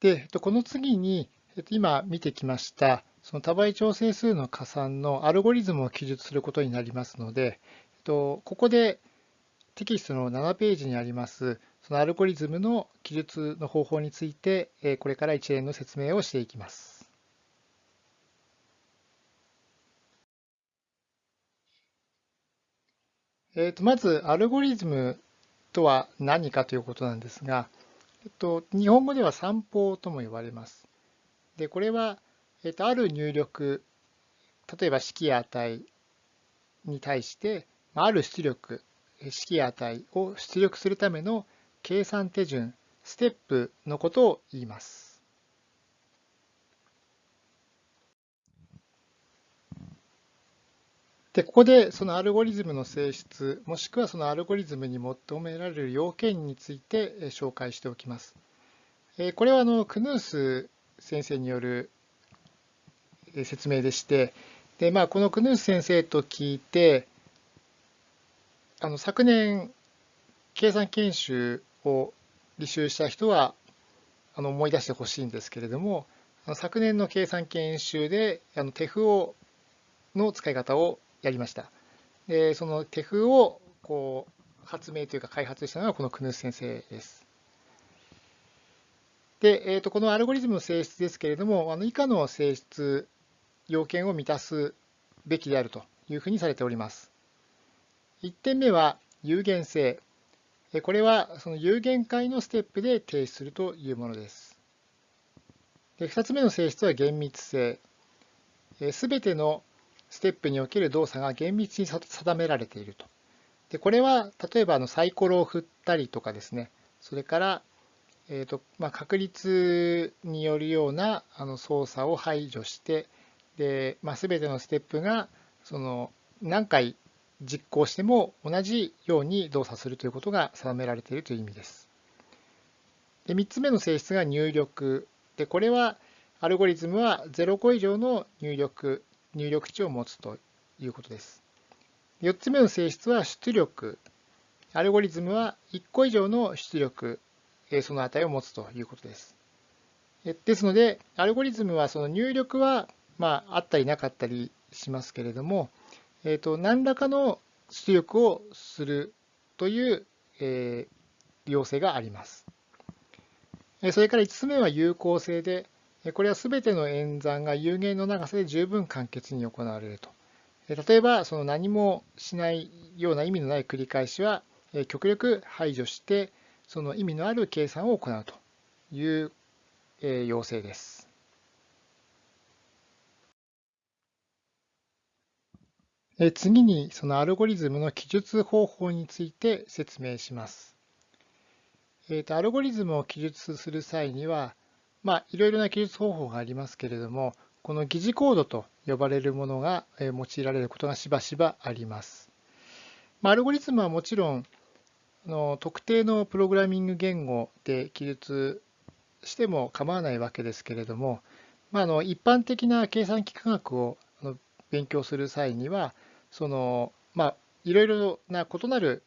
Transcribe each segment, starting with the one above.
で、この次に、今見てきました、その多倍調整数の加算のアルゴリズムを記述することになりますので、ここでテキストの7ページにあります、そのアルゴリズムの記述の方法について、これから一連の説明をしていきます。えー、とまず、アルゴリズムとは何かということなんですが、えっと、日本語では散歩とも呼ばれます。で、これは、えっと、ある入力、例えば式や値に対して、ある出力、式や値を出力するための計算手順、ステップのことを言います。で、ここでそのアルゴリズムの性質、もしくはそのアルゴリズムに求められる要件について紹介しておきます。これはあのクヌース先生による説明でして、でまあ、このクヌース先生と聞いて、あの昨年、計算研修を履修した人はあの思い出してほしいんですけれども、昨年の計算研修であの手符をの使い方をやりました。で、その手符をこう発明というか開発したのがこのクヌース先生です。で、えー、とこのアルゴリズムの性質ですけれども、あの以下の性質、要件を満たすべきであるというふうにされております。1点目は有限性。これはその有限界のステップで提出するというものです。で2つ目の性質は厳密性。すべてのステップにおける動作が厳密に定められていると。でこれは例えばあのサイコロを振ったりとかですね、それから、えーとまあ、確率によるようなあの操作を排除して、でまあ、全てのステップがその何回実行しても同じように動作するということが定められているという意味です。で3つ目の性質が入力。でこれはアルゴリズムは0個以上の入力入力値を持つということです。4つ目の性質は出力。アルゴリズムは1個以上の出力、その値を持つということです。ですので、アルゴリズムはその入力は、まあ、あったりなかったりしますけれども、えー、と何らかの出力をするという、えー、要請があります。それから5つ目は有効性で、これはすべての演算が有限の長さで十分簡潔に行われると。例えば、その何もしないような意味のない繰り返しは、極力排除して、その意味のある計算を行うという要請です。次に、そのアルゴリズムの記述方法について説明します。アルゴリズムを記述する際には、まあ、いろいろな記述方法がありますけれども、この疑似コードと呼ばれるものが用いられることがしばしばあります。まあ、アルゴリズムはもちろん、の特定のプログラミング言語で記述しても構わないわけですけれども、まあ、あの一般的な計算機科学を勉強する際には、そのまあ、いろいろな異なる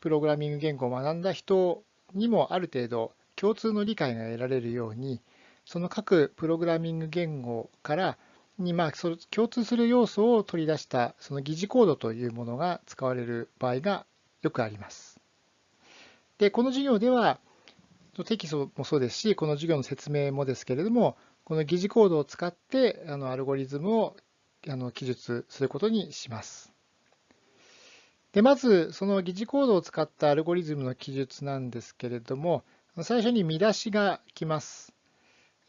プログラミング言語を学んだ人にもある程度共通の理解が得られるように、その各プログラミング言語からにまあそ共通する要素を取り出したその疑似コードというものが使われる場合がよくあります。で、この授業ではテキストもそうですし、この授業の説明もですけれども、この疑似コードを使ってあのアルゴリズムをあの記述することにします。で、まずその疑似コードを使ったアルゴリズムの記述なんですけれども、最初に見出しが来ます。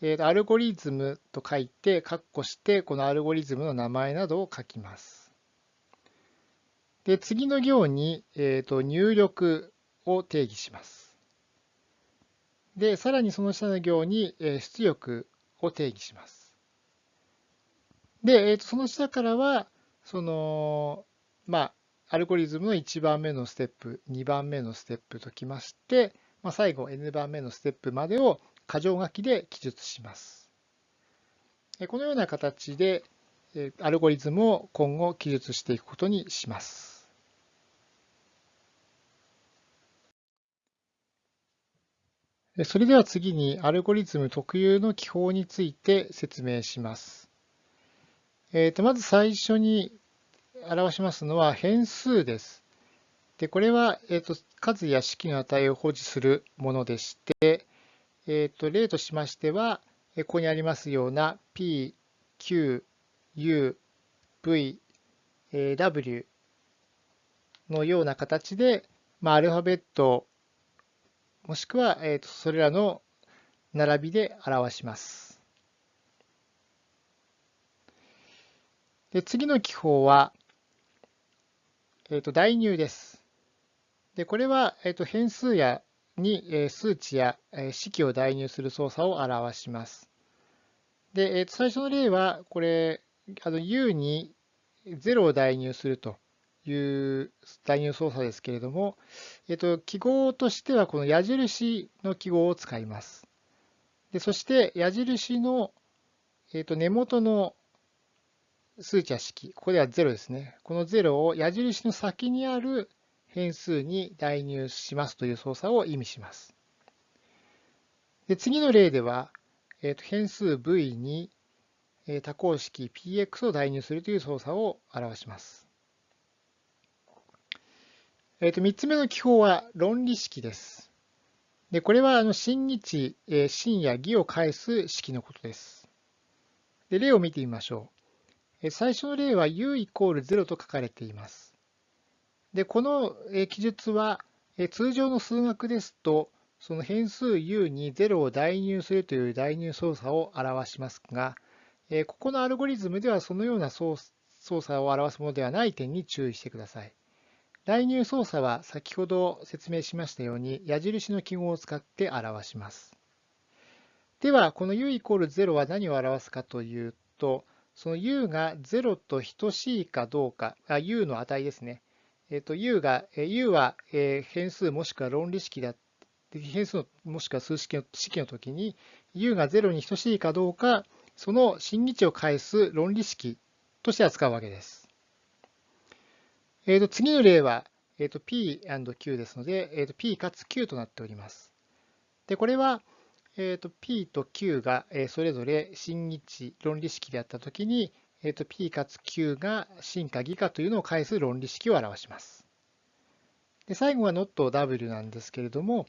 えー、アルゴリズムと書いて、括弧して、このアルゴリズムの名前などを書きます。で、次の行に、えーと、入力を定義します。で、さらにその下の行に、え、出力を定義します。で、えーと、その下からは、その、まあ、アルゴリズムの1番目のステップ、2番目のステップときまして、まあ、最後 n 番目のステップまでを箇条書きで記述します。このような形でアルゴリズムを今後記述していくことにします。それでは次にアルゴリズム特有の記法について説明します。えー、とまず最初に表しますのは変数です。でこれは、えー、と数や式の値を保持するものでして、えー、と例としましては、ここにありますような p, q, u, v, w のような形で、まあ、アルファベットもしくは、えー、とそれらの並びで表します。で次の記法は、えー、と代入です。でこれは、えー、と変数やに、数値や、式を代入する操作を表します。で、えー、と最初の例は、これ、あの u に0を代入するという代入操作ですけれども、えっと、記号としてはこの矢印の記号を使います。でそして矢印の、えっと、根元の数値や式、ここでは0ですね。この0を矢印の先にある変数に代入しますという操作を意味します。で次の例では、えっと、変数 v に多項式 px を代入するという操作を表します。えー、と3つ目の記法は論理式です。でこれはあの真日、えー、真や義を返す式のことです。で例を見てみましょう。最初の例は u イコール0と書かれています。でこの、記述は、通常の数学ですと、その変数 u に0を代入するという代入操作を表しますが、ここのアルゴリズムではそのような操作を表すものではない点に注意してください。代入操作は先ほど説明しましたように矢印の記号を使って表します。では、この u イコール0は何を表すかというと、その u が0と等しいかどうか、あ u の値ですね。えっ、と、u が、u は変数もしくは論理式だ変数もしくは数式の式の時に u が0に等しいかどうか、その真偽値を返す論理式として扱うわけです。えー、と次の例は、えー、と P&Q ですので、えー、と P かつ Q となっております。で、これは、えー、と P と Q がそれぞれ真日論理式であったときに、えー、と P かつ Q が真か偽かというのを返す論理式を表します。で最後は not W なんですけれども、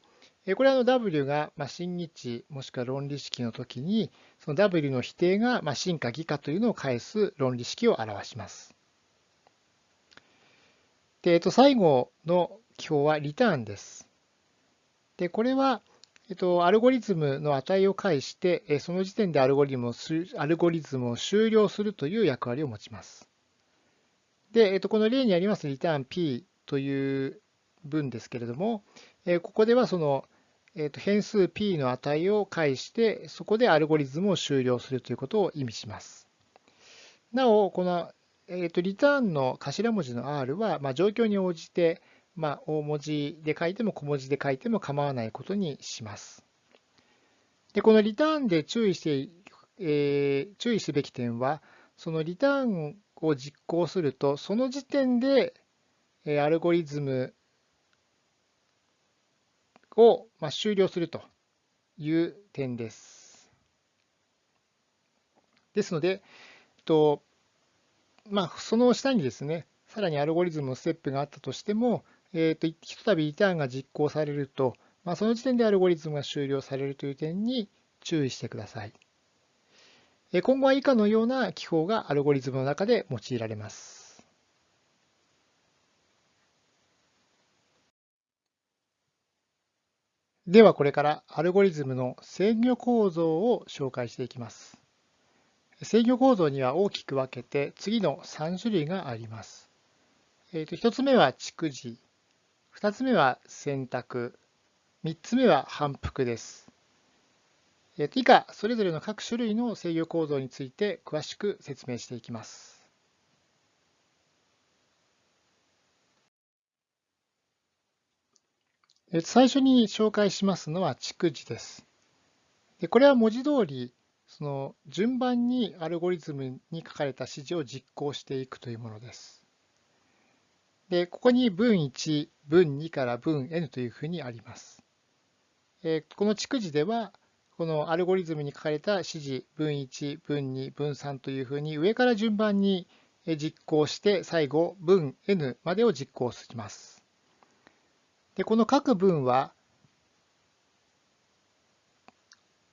これは W が真日もしくは論理式のときに、その W の否定が真か偽かというのを返す論理式を表します。で、えっと、最後の記法はリターンです。で、これは、えっと、アルゴリズムの値を介して、その時点でアルゴリズムをアルゴリズムを終了するという役割を持ちます。で、えっと、この例にありますリターン p という文ですけれども、ここではその、えっと、変数 p の値を介して、そこでアルゴリズムを終了するということを意味します。なお、このえーと、リターンの頭文字の R は、まあ、状況に応じて、まあ、大文字で書いても小文字で書いても構わないことにします。でこのリターンで注意して、えー、注意すべき点は、そのリターンを実行すると、その時点で、えー、アルゴリズムを、まあ、終了するという点です。ですので、とまあ、その下にですね、さらにアルゴリズムのステップがあったとしても、えーと、ひとたびリターンが実行されると、まあ、その時点でアルゴリズムが終了されるという点に注意してください。今後は以下のような記法がアルゴリズムの中で用いられます。ではこれからアルゴリズムの制御構造を紹介していきます。制御構造には大きく分けて次の3種類があります。えー、と1つ目は蓄字、2つ目は選択、3つ目は反復です。以下、それぞれの各種類の制御構造について詳しく説明していきます。最初に紹介しますのは蓄字です。でこれは文字通りその順番にアルゴリズムに書かれた指示を実行していくというものです。で、ここに文1、文2から文 n というふうにあります。えこの逐次では、このアルゴリズムに書かれた指示、分1、分2、分3というふうに上から順番に実行して、最後、分 n までを実行します。でこの各文は、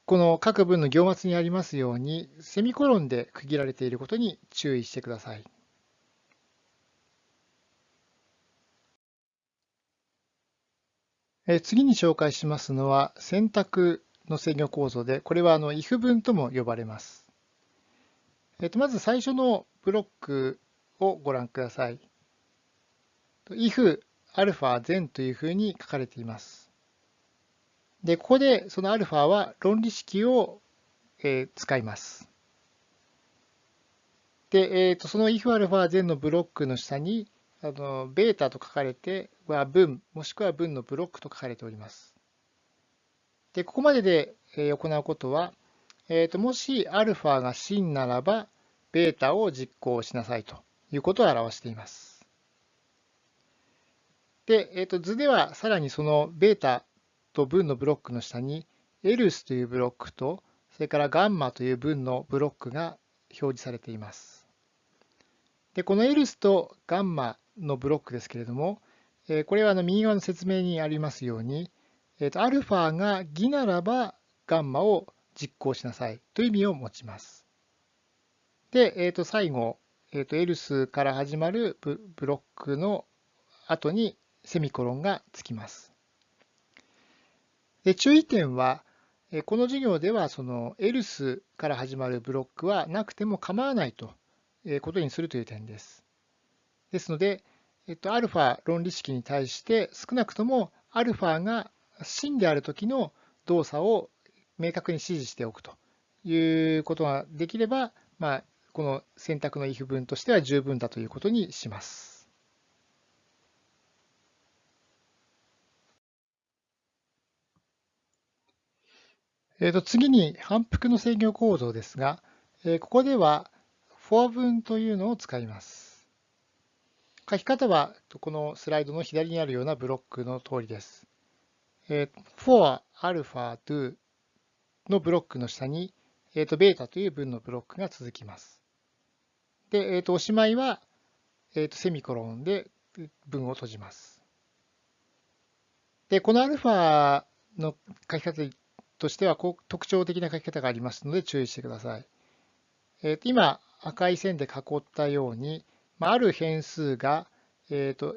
この各文の行末にありますように、セミコロンで区切られていることに注意してください。次に紹介しますのは選択の制御構造で、これはあの if 文とも呼ばれます。えっと、まず最初のブロックをご覧ください。if アルファ全というふうに書かれています。で、ここでそのアルファは論理式を、使います。で、えーと、その if アルファ全のブロックの下にあのベータと書かれては文、もしくは文のブロックと書かれております。で、ここまでで行うことは、えーと、もし α が真ならば、ベータを実行しなさいということを表しています。で、えーと、図ではさらにそのベータと文のブロックの下に else というブロックと、それからガンマという文のブロックが表示されています。で、この else とガンマのブロックですけれども、これはあの右側の説明にありますように、えと、α が偽ならばガンマを実行しなさいという意味を持ちます。で、えと、最後、えと、else から始まるブロックの後にセミコロンがつきます。で注意点は、この授業ではその else から始まるブロックはなくても構わないということにするという点です。ですので、えっと、α 論理式に対して少なくとも α が真である時の動作を明確に指示しておくということができれば、まあ、この選択の if 文としては十分だということにします。えー、と次に反復の制御構造ですが、えー、ここでは for 文というのを使います。書き方はこのスライドの左にあるようなブロックの通りです。えー、for alpha do のブロックの下に、えー、とベータという文のブロックが続きます。で、えー、とおしまいは、えー、とセミコロンで文を閉じます。で、このアルファの書き方としては特徴的な書き方がありますので注意してください。えー、と今赤い線で囲ったように、ある変数が、えーと、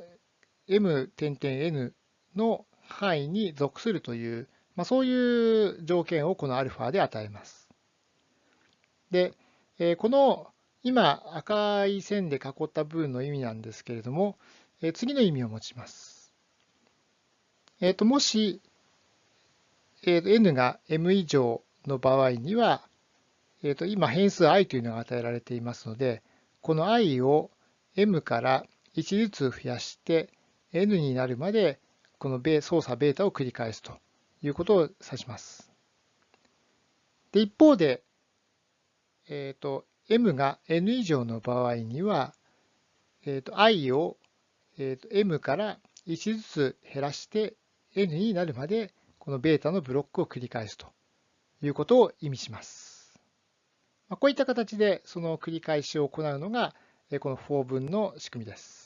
m 点々 n の範囲に属するという、まあ、そういう条件をこの α で与えます。で、えー、この今赤い線で囲った部分の意味なんですけれども、えー、次の意味を持ちます。えーと、もし、えーと、n が m 以上の場合には、えーと今変数 i というのが与えられていますので、この i を m から1ずつ増やして n になるまでこの操作ベータを繰り返すということを指します。で一方で、えーと、m が n 以上の場合には、えーと、i を、えーと、m から1ずつ減らして n になるまでこのベータのブロックを繰り返すということを意味します。まこういった形でその繰り返しを行うのがこの4分の仕組みです。